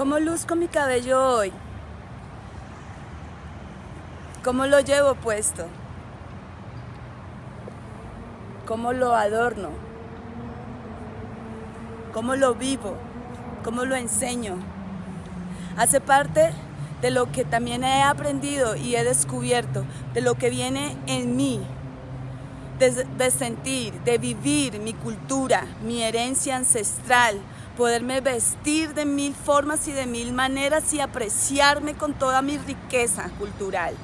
¿Cómo luzco mi cabello hoy? ¿Cómo lo llevo puesto? ¿Cómo lo adorno? ¿Cómo lo vivo? ¿Cómo lo enseño? Hace parte de lo que también he aprendido y he descubierto, de lo que viene en mí, de, de sentir, de vivir mi cultura, mi herencia ancestral, poderme vestir de mil formas y de mil maneras y apreciarme con toda mi riqueza cultural.